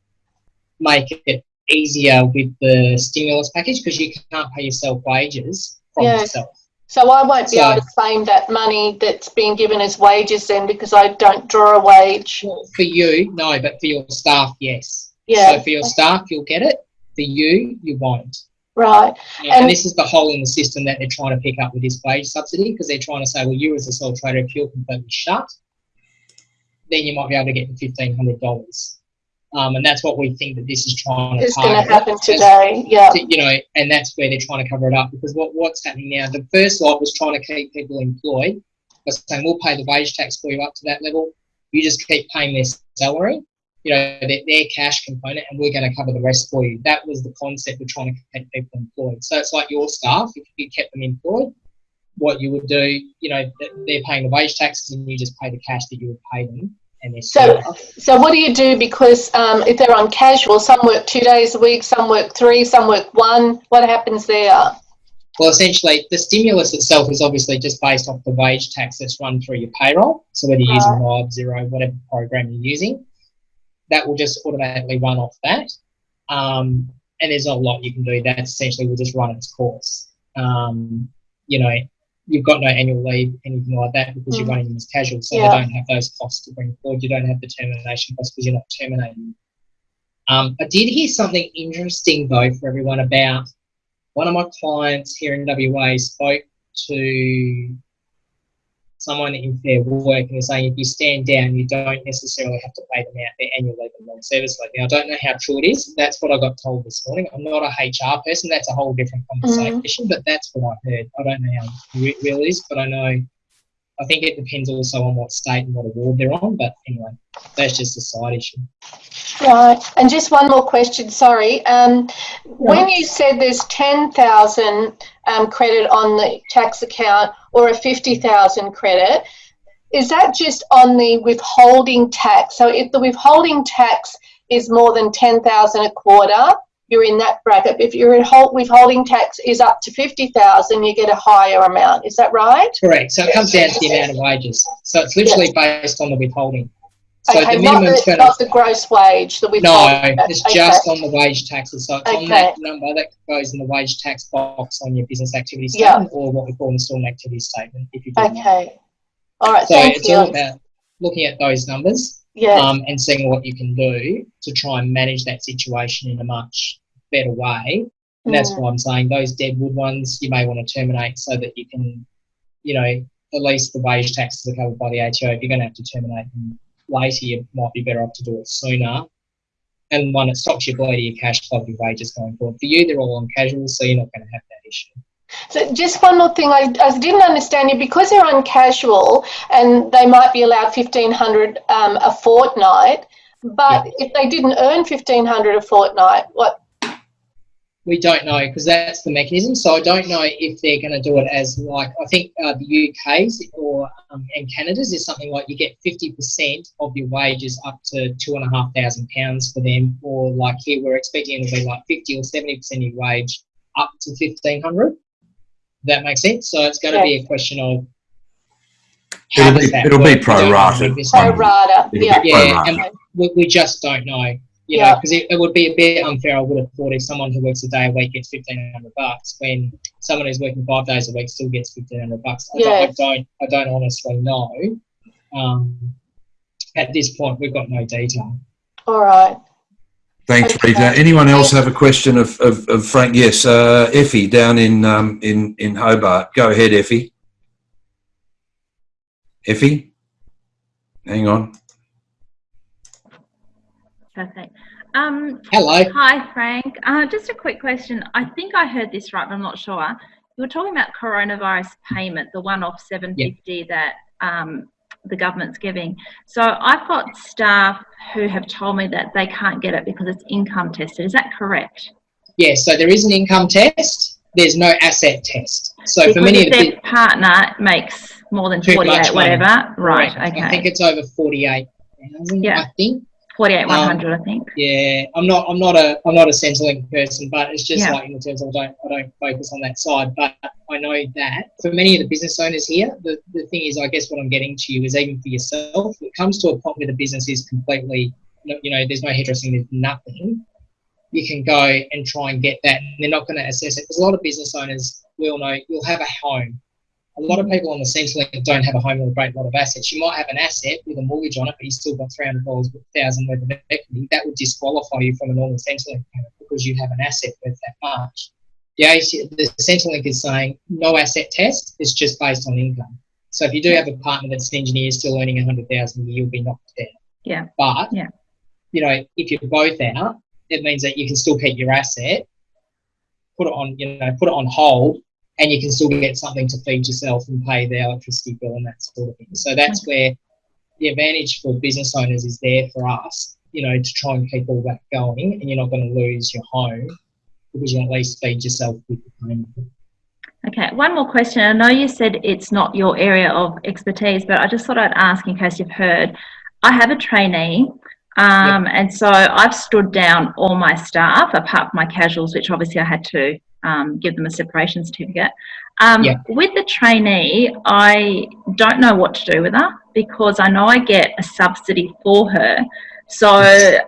make it easier with the stimulus package because you can't pay yourself wages from Yeah. yourself. So I won't be So- able to claim that money that's being given as wages then because I don't draw a wage. For you, no, but for your staff, yes. Yeah. So for your staff, you'll get it. For you, you won't. Right. And, And- this is the hole in the system that they're trying to pick up with this wage subsidy because they're trying to say, well, you as a sole trader, if you're completely shut, then you might be able to get the fifteen hundred dollars. Um, and that's what we think that this is trying to It's going to happen today. Yeah. to- you know, and that's where they're trying to cover it up because what, what's happening now, the first lot was trying to keep people employed by saying, we'll pay the wage tax for you up to that level. You just keep paying their salary, you know, their, their cash component, and we're going to cover the rest for you. That was the concept of trying to keep people employed. So it's like your staff, if you kept them employed, what you would do, you know, they're paying the wage taxes and you just pay the cash that you would pay them and So, so what do you do? Because um, if they're on casual, some work two days a week, some work three, some work one. What happens there? Well, essentially, the stimulus itself is obviously just based off the wage tax that's run through your payroll. So whether you're using Mob, Xero, whatever program you're using, that will just automatically run off that. Um, and there's not a lot you can do. That essentially will just run its course. Um, you know, you've got no annual leave, anything like that, because you're Mhm. running them as casual. So Yeah. they don't have those costs to bring forward. You don't have the termination costs because you're not terminating. Um, I did hear something interesting though for everyone about one of my clients here in WA spoke to someone in Fair Work and they're saying if you stand down, you don't necessarily have to pay them out their annual leave and long-service leave. Now, I don't know how true it is. That's what I got told this morning. I'm not a HR person. That's a whole different conversation, but that's what I heard. I don't know how re- real it is, but I know, I think it depends also on what state and what award they're on. But anyway, that's just a side issue. Right. And just one more question. Sorry. Um, When you said there's ten thousand um, credit on the tax account or a fifty thousand credit, is that just on the withholding tax? So if the withholding tax is more than ten thousand a quarter, you're in that bracket. If your withholding tax is up to fifty thousand, you get a higher amount. Is that right? Correct. So it comes down to the amount of wages. So it's literally based on the withholding. So okay, the not minimum's the, not the gross wage. The no, withholding. tax. it's Okay. just on the wage taxes. So it's on that number that goes in the wage tax box on your business activity Yeah. statement or what we call installment activity statement. If you that. Okay. All right. So thank it's you. all about looking at those numbers yeah. um, and seeing what you can do to try and manage that situation in a much better way. And that's Mm. why I'm saying those deadwood ones you may want to terminate so that you can, you know, at least the wage taxes are covered by the ATO. If you're going to have to terminate them later, you might be better off to do it sooner. And one, it stops you bleeding your cash flow your wages going forward. For you, they're all on casual, so you're not going to have that issue. So just one more thing, I, I didn't understand you because they're on casual and they might be allowed fifteen hundred um, a fortnight. But if they didn't earn 1500 a fortnight, what? We don't know because that's the mechanism. So I don't know if they're going to do it as like I think uh, the UK's or um, and Canada's is something like you get fifty percent of your wages up to two and a half thousand pounds for them, or like here we're expecting it to be like fifty or seventy percent of your wage up to fifteen hundred. That makes sense. So it's going to be a question of how It'll be- that it'll be work? We prorated. with Pro one. rata. It'll Yeah. be Yeah, and we, we just don't know. You know, Yeah. because it, it would be a bit unfair. I would have thought if someone who works a day a week gets fifteen hundred bucks, when someone who's working five days a week still gets fifteen hundred bucks. I, Yes. don't, I don't, I don't honestly know. Um, at this point, we've got no detail. All right. Thanks, Okay. Rita. Anyone else have a question of, of, of Frank? Yes, uh, Effie down in, um, in, in Hobart. Go ahead, Effie. Effie? Hang on. Perfect. Um, Hello. hi, Frank. Uh, just a quick question. I think I heard this right, but I'm not sure. You were talking about coronavirus payment, the one-off 750 that um, the government's giving. So I've got staff who have told me that they can't get it because it's income tested. Is that correct? Yeah, so there is an income test. There's no asset test. So because for many if of the their partner makes more than 48, much money. whatever. Right. Correct. Okay. I think it's over forty-eight thousand. Yeah. I think. 48, um, 100, I think. Yeah, I'm not. I'm not a. I'm not a Centrelink person, but it's just Yeah. like in terms of I don't. I don't focus on that side, but I know that for many of the business owners here, the, the thing is, I guess what I'm getting to you is even for yourself, it comes to a point where the business is completely, you know, there's no hairdressing, there's nothing. You can go and try and get that. And they're not going to assess it because a lot of business owners will know you'll have a home. A lot of people on the Centrelink don't have a home or a great lot of assets. You might have an asset with a mortgage on it, but you still got three hundred dollars thousand worth of equity. That would disqualify you from a normal Centrelink payment because you have an asset worth that much. The, AC, the Centrelink is saying no asset test. It's just based on income. So if you do have a partner that's an engineer still earning a hundred thousand a year, you'll be knocked down. Yeah. But Yeah. you know, if you're both out, it means that you can still keep your asset, put it on, you know, put it on hold, and you can still get something to feed yourself and pay the electricity bill and that sort of thing. So that's where the advantage for business owners is there for us, you know, to try and keep all that going, and you're not going to lose your home because you can at least feed yourself with the home. Okay, one more question. I know you said it's not your area of expertise, but I just thought I'd ask in case you've heard. I have a trainee, um, and so I've stood down all my staff apart from my casuals, which obviously I had to um, give them a separation certificate. Um, Yeah. With the trainee, I don't know what to do with her because I know I get a subsidy for her. So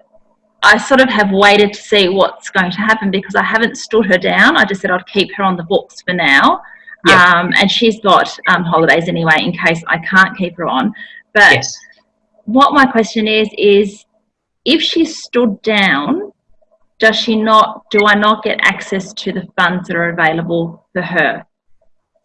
I sort of have waited to see what's going to happen because I haven't stood her down. I just said I'd keep her on the books for now. Yeah. Um, and she's got um, holidays anyway in case I can't keep her on. But Yes. what my question is, is if she stood down, does she not, do I not get access to the funds that are available for her?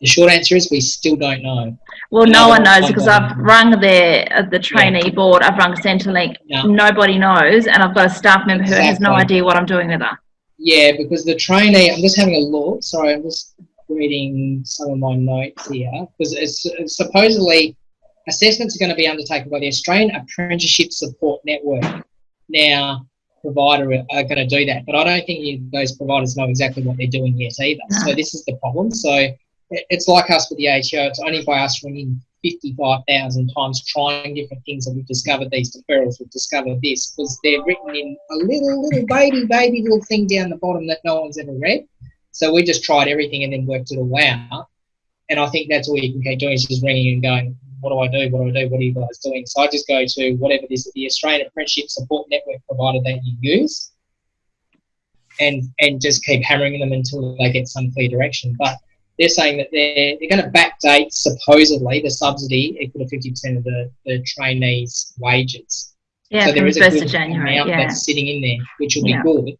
The short answer is we still don't know. Well, No, no one knows because I've rung the uh, the trainee board, I've rung Centrelink. No. Nobody knows, and I've got a staff member who has no idea what I'm doing with her. Yeah, because the trainee, I'm just having a look. Sorry, I'm just reading some of my notes here. Because it's, it's supposedly assessments are going to be undertaken by the Australian Apprenticeship Support Network. Now, provider uh, are going to do that, but I don't think those providers know exactly what they're doing yet either. No. So this is the problem. So it's like us with the ATO. It's only by us ringing 55,000 times trying different things that we've discovered these deferrals, we've discovered this, because they're written in a little, little baby, baby little thing down the bottom that no one's ever read. So we just tried everything and then worked it all out. And I think that's all you can keep doing is just ringing and going, what do I do? What do I do? What are you guys doing? So I just go to whatever this the Australian Apprenticeship Support Network provider that you use, and and just keep hammering them until they get some clear direction. But they're saying that they're they're going to backdate supposedly the subsidy equal to fifty percent of the, the trainees' wages. Yeah, so from there is a good of January. amount Yeah, that's sitting in there, which will Yeah. be good.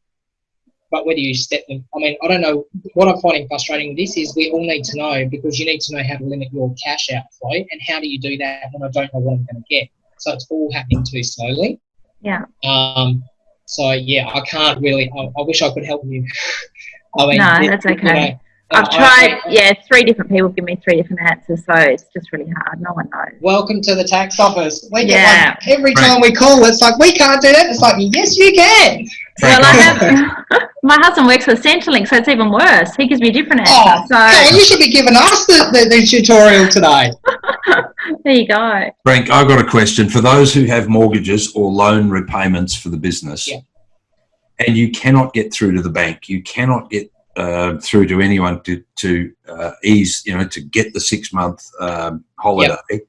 But whether you step them, I mean, I don't know. What I'm finding frustrating with this is we all need to know because you need to know how to limit your cash outflow, and how do you do that when I don't know what I'm going to get? So it's all happening too slowly. Yeah. Um. So yeah, I can't really. I, I wish I could help you. I mean, No, that's you okay. know, Oh, I've I- tried, yeah, three different people give me three different answers, so it's just really hard. No one knows. Welcome to the tax office. We get Yeah. like, every time we call, it's like we can't do that. It's like yes, you can. Well, I have, my husband works with Centrelink, so it's even worse. He gives me a different Oh, answer. Helen, you should be giving us the, the, the tutorial today. There you go. Frank, I've got a question for those who have mortgages or loan repayments for the business, Yeah. and you cannot get through to the bank. You cannot get uh, through to anyone to to uh, ease, you know, to get the six month um, holiday.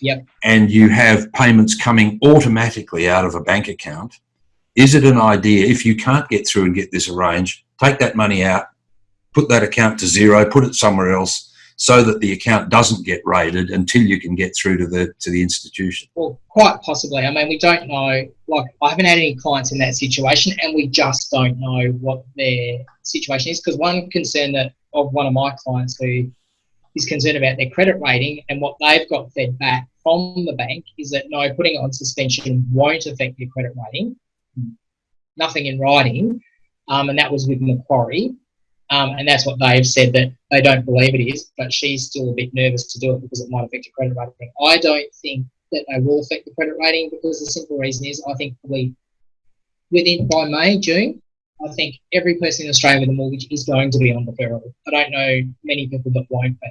Yep. And you have payments coming automatically out of a bank account. Is it an idea if you can't get through and get this arranged, take that money out, put that account to zero, put it somewhere else, so that the account doesn't get raided until you can get through to the to the institution. Well, quite possibly. I mean, we don't know. Like, I haven't had any clients in that situation, and we just don't know what their situation is. Because one concern that of one of my clients who is concerned about their credit rating and what they've got fed back from the bank is that no, putting it on suspension won't affect your credit rating. Nothing in writing, um, and that was with Macquarie. Um, and that's what they've said that they don't believe it is, but she's still a bit nervous to do it because it might affect her credit rating. I don't think that they will affect the credit rating because the simple reason is I think probably within by May, June, I think every person in Australia with a mortgage is going to be on deferral. I don't know many people that won't be.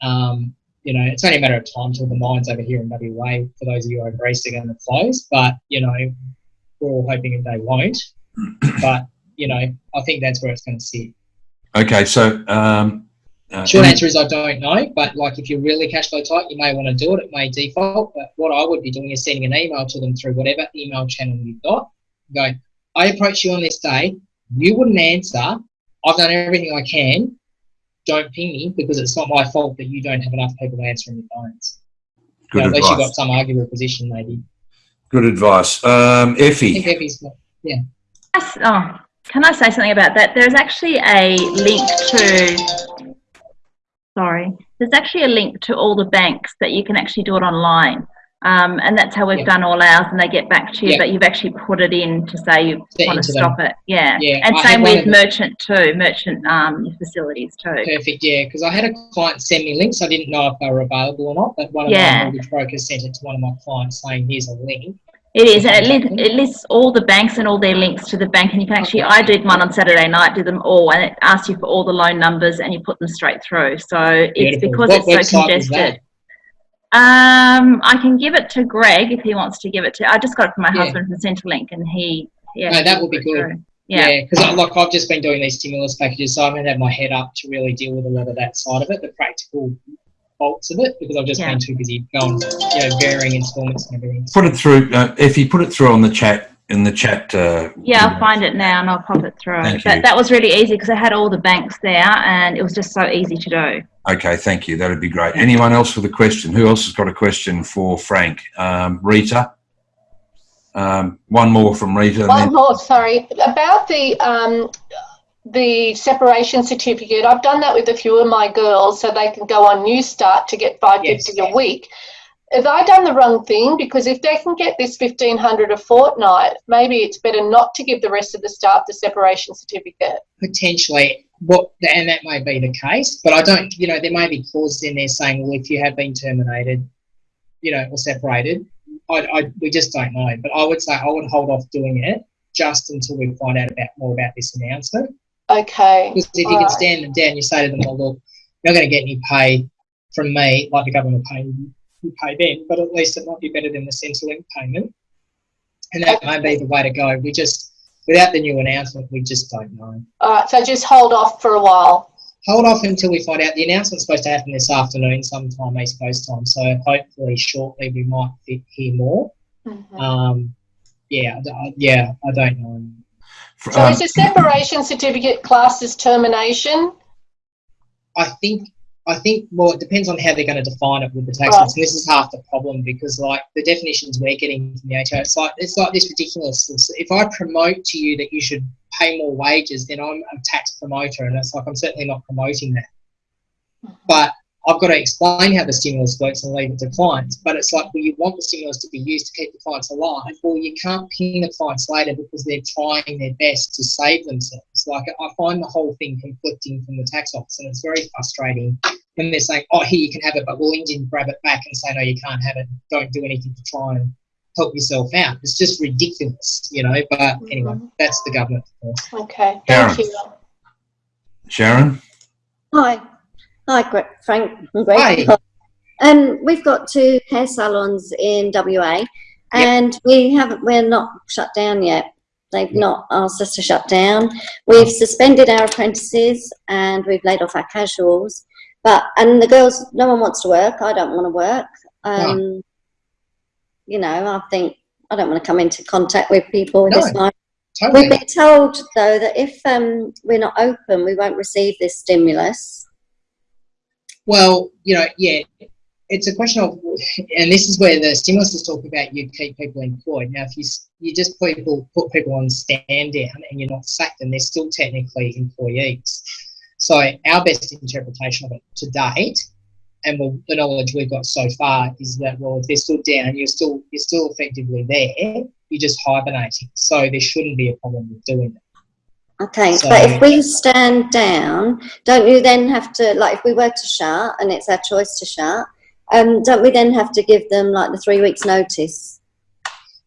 Um, you know, it's only a matter of time till the mines over here in WA, for those of you over east, are going to close. But, you know, we're all hoping that they won't. But, you know, I think that's where it's going to sit. Okay, so um, uh, Short answer is I don't know, but like if you're really cash flow tight, you may want to do it. It may default, but what I would be doing is sending an email to them through whatever email channel you've got. Go, I approached you on this day. You wouldn't answer. I've done everything I can. Don't ping me because it's not my fault that you don't have enough people answering your phones. good You know, unless you've got advice. some arguable position, maybe. Good advice. Um, I think Effie, Effie's got, Yes, Oh, can I say something about that? There's actually a link to, sorry, there's actually a link to all the banks that you can actually do it online. Um, and that's how we've Yeah. done all ours and they get back to you, Yeah. but you've actually put it in to say you Set want to into them. stop it. Yeah. Yeah, and I same with merchant too, merchant um, facilities too. perfect, yeah. Because I had a client send me links. I didn't know if they were available or not, but one of my mortgage brokers sent it to one of my clients saying, here's a link. It is, and it, it lists all the banks and all their links to the bank, and you can actually. I did one on Saturday night, did them all, and it asks you for all the loan numbers, and you put them straight through. So it's Beautiful. because What it's so website was that? congested. Um, I can give it to Greg if he wants to give it to. I just got it from my Yeah. husband from Centrelink, and he. Yeah, No, that would be good. Yeah. Yeah, because like I've just been doing these stimulus packages, so I haven't had my head up to really deal with a lot of that side of it, the practical faults of it, because I've just Yeah. been too busy going, you know, varying installments and everything. put it through. Uh, you put it through on the chat in the chat. Uh, Yeah, I'll find it now and I'll pop it through. Thank but you. that was really easy because I had all the banks there and it was just so easy to do. Okay, thank you. That'd be great. Anyone else with a question? Who else has got a question for Frank? Um, Rita. Um, one more from Rita. and One then- more, sorry, about the um, the separation certificate. I've done that with a few of my girls, so they can go on Newstart to get five fifty Yes. a week. Have I done the wrong thing? Because if they can get this fifteen hundred a fortnight, maybe it's better not to give the rest of the staff the separation certificate. Potentially, what and that may be the case, but I don't. You know, there may be clauses in there saying, well, if you have been terminated, you know, or separated, I, I we just don't know. But I would say I would hold off doing it just until we find out about more about this announcement. Okay. Because if you can Alright. stand them down, you say to them, well, look, you're not going to get any pay from me, like the government will pay you, you pay them, but at least it might be better than the Centrelink payment. And that may be the way to go. We just, without the new announcement, we just don't know. All right. So just hold off for a while. Hold off until we find out. The announcement's supposed to happen this afternoon, sometime East Coast time. So hopefully, shortly, we might hear more. Mhm. Um, yeah, I d- I- yeah, I don't know. So um, is a separation certificate classed as termination? I think I think well, it depends on how they're going to define it with the tax Right. and this is half the problem because like the definitions we're getting from the ATO, it's like it's like this ridiculous. It's- If I promote to you that you should pay more wages, then I'm a tax promoter, and it's like I'm certainly not promoting that. But I've got to explain how the stimulus works and leave it to clients. But it's like, well, you want the stimulus to be used to keep the clients alive, or you can't pin the clients later because they're trying their best to save themselves. Like I find the whole thing conflicting from the tax office, and it's very frustrating when they're saying, "Oh, here you can have it," but we'll Indian grab it back and say, "No, you can't have it. Don't do anything to try and help yourself out." It's just ridiculous, you know. But mm-hmm. anyway, that's the government. Okay, Karen. thank you. Sharon? Hi. Hi, Frank and Greg. Hi. Um, we've got two hair salons in WA and we haven't, we're not shut down yet. They've not asked us to shut down. We've suspended our apprentices and we've laid off our casuals. But, and the girls, no one wants to work. I don't want to work. Um, You know, I think I don't want to come into contact with people No. this time. Totally. We've been told though that if um, we're not open, we won't receive this stimulus. Well, you know, yeah, it's a question of, and this is where the stimulus is talking about you keep people employed. Now, if you you just people put people on stand down and you're not sacked them, they're still technically employees. So our best interpretation of it to date, and the, the knowledge we've got so far, is that well, if they're still down, you're still you're still effectively there. You're just hibernating, so there shouldn't be a problem with doing that. Okay, So- but if we stand down, don't you then have to, like, if we were to shut and it's our choice to shut, um, don't we then have to give them like the three weeks' notice?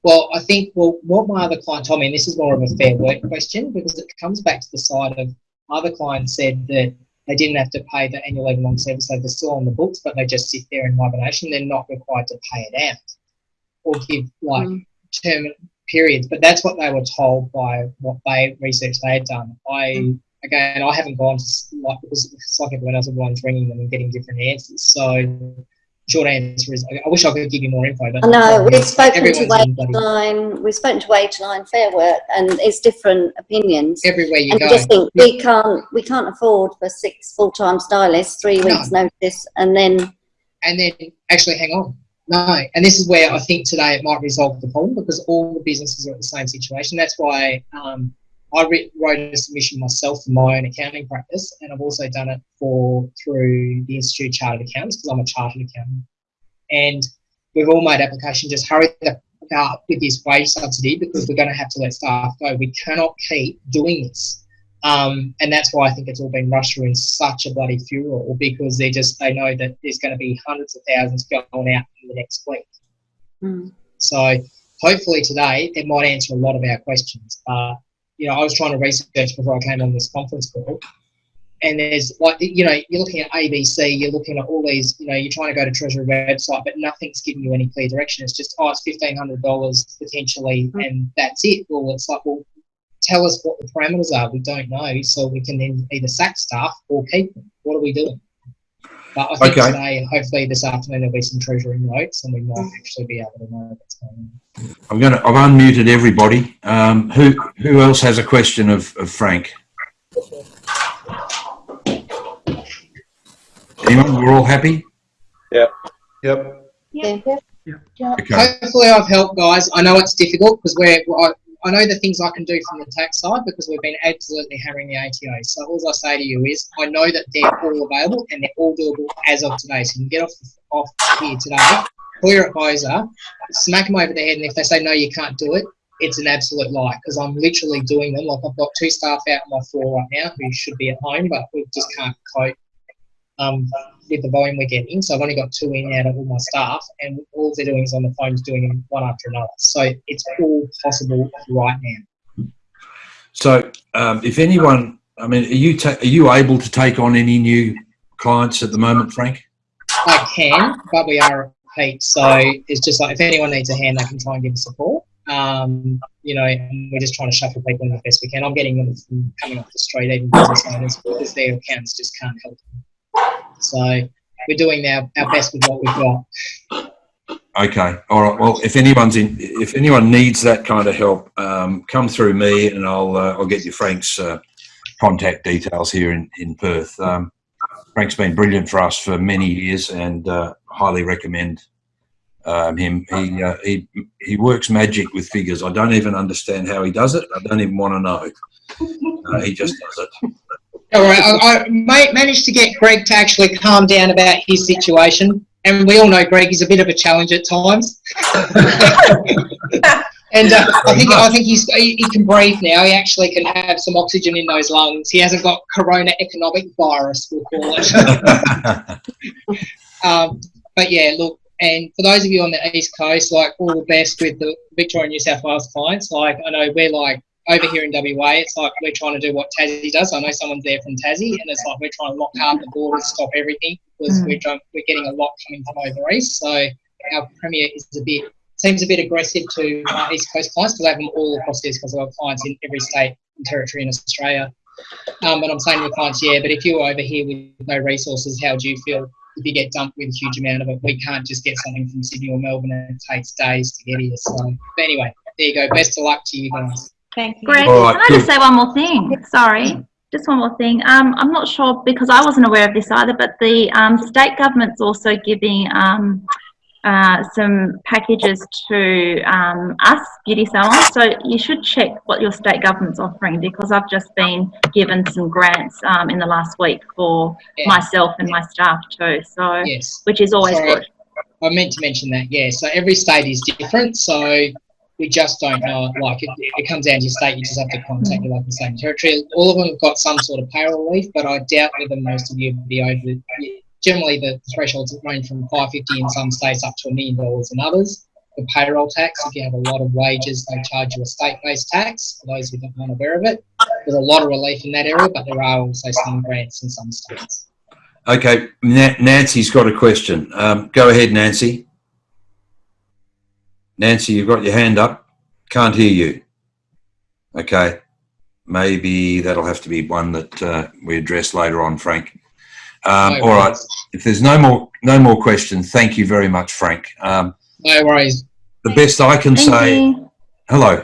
Well, I think well, what my other client told me, and this is more of a fair work question because it comes back to the side of my other client said that they didn't have to pay the annual leave long service, so they're still on the books, but they just sit there in hibernation. They're not required to pay it out or give like Mm. term periods. But that's what they were told by what they research they had done. I again, I haven't gone to like because it's like everyone else, everyone's ringing them and getting different answers. So. Short answer is, I wish I could give you more info, but I know, we've spoken to everyone's in bloody- Wageline, we've spoken to Wageline Fair Work and it's different opinions. everywhere you And go. just think we can't, we can't afford for six full-time stylists, three No. weeks' notice and then, and then actually hang on. No, and this is where I think today it might resolve the problem because all the businesses are at the same situation. That's why um, I wrote a submission myself for my own accounting practice, and I've also done it for through the Institute of Chartered Accountants because I'm a chartered accountant. And we've all made application. Just hurry up with this wage subsidy because we're going to have to let staff go. We cannot keep doing this. Um, and that's why I think it's all been rushed through in such a bloody furor because they just they know that there's going to be hundreds of thousands going out in the next week. Hmm. So hopefully today it might answer a lot of our questions. Uh, you know, I was trying to research before I came on this conference call, and there's like you know you're looking at ABC, you're looking at all these, you know, you're trying to go to Treasury website, but nothing's giving you any clear direction. It's just oh, it's fifteen hundred dollars potentially, and that's it. Well, it's like well, tell us what the parameters are. We don't know, so we can then either sack staff or keep them. What are we doing? But I think Okay. today, hopefully this afternoon, there'll be some treasury notes, and we might actually be able to know what's going on. I'm going to, I've unmuted everybody. Um, who, who else has a question of, of Frank? Anyone? We're all happy? Yep. yeah. Okay. Hopefully, I've helped, guys. I know it's difficult because we're. I, know the things I can do from the tax side because we've been absolutely hammering the ATO. So all I say to you is, I know that they're all available and they're all doable as of today. So you can get off off here today, clear it Boza, smack them over the head, and if they say no, you can't do it, it's an absolute lie because I'm literally doing them. Like I've got two staff out on my floor right now who should be at home, but we just can't cope um, with the volume we're getting. So I've only got two in out of all my staff, and all they're doing is on the phones doing them one after another. So it's all possible right now. So, um, if anyone, I mean, are you, ta- are you able to take on any new clients at the moment, Frank? I can, but we are peak. So it's just like if anyone needs a hand, they can try and give support. Um, you know, and we're just trying to shuffle people in the best we can. I'm getting them from coming off the street, even business owners, because their accounts just can't help them. So we're doing our, our best with what we've got. Okay. All right. Well, if anyone's in, if anyone needs that kind of help, um, come through me and I'll, uh, I'll get you Frank's, uh, contact details here in, in Perth. Um, Frank's been brilliant for us for many years and, uh, highly recommend, um, him. He, uh, he, he works magic with figures. I don't even understand how he does it. I don't even want to know. Uh, he just does it. All right, I, I managed to get Greg to actually calm down about his situation, and we all know Greg is a bit of a challenge at times. And uh, I think I think he's he, he can breathe now. He actually can have some oxygen in those lungs. He hasn't got corona economic virus, we'll call it. um, but yeah, look, and for those of you on the east coast, like all the best with the Victoria and New South Wales clients. Like I know we're like over here in WA, it's like we're trying to do what Tassie does. I know someone's there from Tassie, and it's like we're trying to lock hard the borders, stop everything because Mm. we're we're getting a lot coming from over east. So our premier is a bit seems a bit aggressive to uh, East Coast clients because they have them all across the East Coast. I've clients in every state and territory in Australia. Um, but I'm saying to the clients, yeah, but if you're over here with no resources, how do you feel if you get dumped with a huge amount of it? We can't just get something from Sydney or Melbourne and it takes days to get here. So, but anyway, there you go. Best of luck to you guys. Thank you. Greg, All right, can I just say one more thing? Sorry, just one more thing. Um, I'm not sure because I wasn't aware of this either, but the um, state government's also giving um, uh, some packages to um, us beauty salons. So you should check what your state government's offering because I've just been given some grants um, in the last week for Yeah. myself and my staff too. So Yes. which is always Sorry. good. I meant to mention that, yeah. So every state is different. So we just don't know. Like it, it comes down to your state, you just have to contact your local state territory. All of them have got some sort of payroll relief, but I doubt whether most of you would be over. Generally, the thresholds range from five fifty in some states up to a million dollars in others. The payroll tax, if you have a lot of wages, they charge you a state-based tax. For those who aren't aware of it, there's a lot of relief in that area, but there are also some grants in some states. Okay, Na- Nancy's got a question. Um, go ahead, Nancy. Nancy, you've got your hand up. Can't hear you. Okay, maybe that'll have to be one that uh, we address later on, Frank. Um, No all right. If there's no more no more questions, thank you very much, Frank. Um, No worries. the best I can Thank say. you. Hello.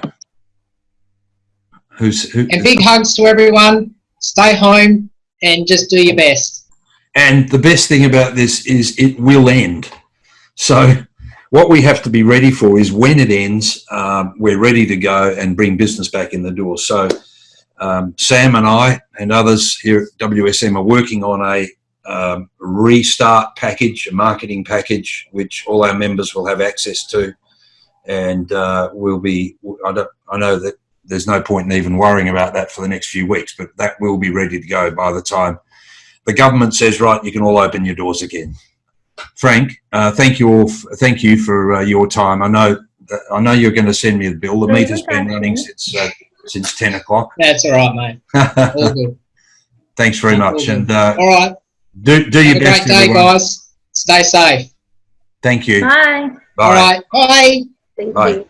Who's who? And big hugs to everyone. Stay home and just do your best. And the best thing about this is it will end. So what we have to be ready for is when it ends, um, we're ready to go and bring business back in the door. So um, Sam and I and others here at WSM are working on a um, restart package, a marketing package, which all our members will have access to. And uh, we'll be, I, I know that there's no point in even worrying about that for the next few weeks, but that will be ready to go by the time the government says, right, you can all open your doors again. Frank, uh, thank you all. f- thank you for uh, your time. I know that, I know you're going to send me the bill. The Very meter's good, been running since uh, since ten o'clock. That's all right, mate. All good. Thanks very much, and uh, All right. do do Have your a best, great day, everyone. guys. Stay safe. Thank you. Bye. All right. Bye. Thank Bye. you.